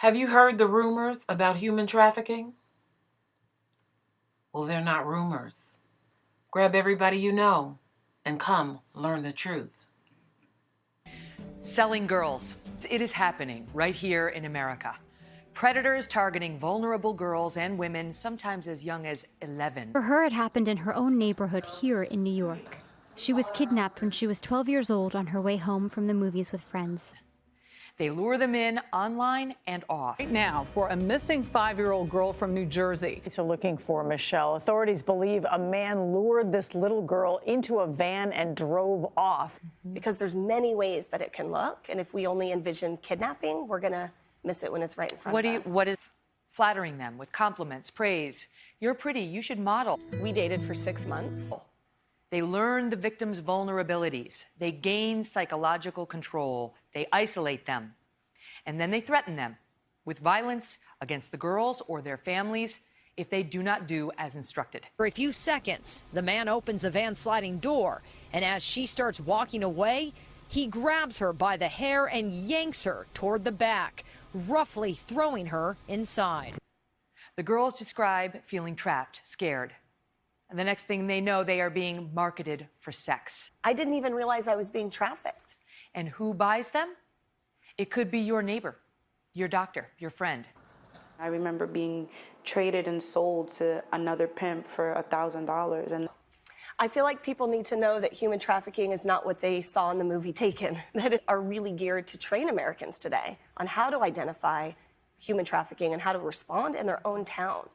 Have you heard the rumors about human trafficking? Well, they're not rumors. Grab everybody you know and come learn the truth. Selling girls. It is happening right here in America. Predators targeting vulnerable girls and women, sometimes as young as 11. For her, it happened in her own neighborhood here in New York. She was kidnapped when she was 12 years old on her way home from the movies with friends. They lure them in online and off. Right now, for a missing five year old girl from New Jersey. Police are looking for Michelle. Authorities believe a man lured this little girl into a van and drove off. Mm-hmm. Because there's many ways that it can look, and if we only envision kidnapping, we're going to miss it when it's right in front What do of you, us. what is flattering them with compliments, praise? You're pretty, you should model. We dated for six months. They learn the victim's vulnerabilities. They gain psychological control. They isolate them. And then they threaten them with violence against the girls or their families if they do not do as instructed. For a few seconds, the man opens the van's sliding door, and as she starts walking away, he grabs her by the hair and yanks her toward the back, roughly throwing her inside. The girls describe feeling trapped, scared. And the next thing they know, they are being marketed for sex. I didn't even realize I was being trafficked. And who buys them? It could be your neighbor, your doctor, your friend. I remember being traded and sold to another pimp for a thousand dollars and I feel like people need to know that human trafficking is not what they saw in the movie Taken, that it are really geared to train Americans today on how to identify human trafficking and how to respond in their own town.